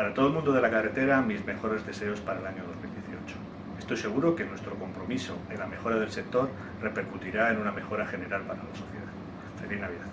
Para todo el mundo de la carretera, mis mejores deseos para el año 2018. Estoy seguro que nuestro compromiso en la mejora del sector repercutirá en una mejora general para la sociedad. Feliz Navidad.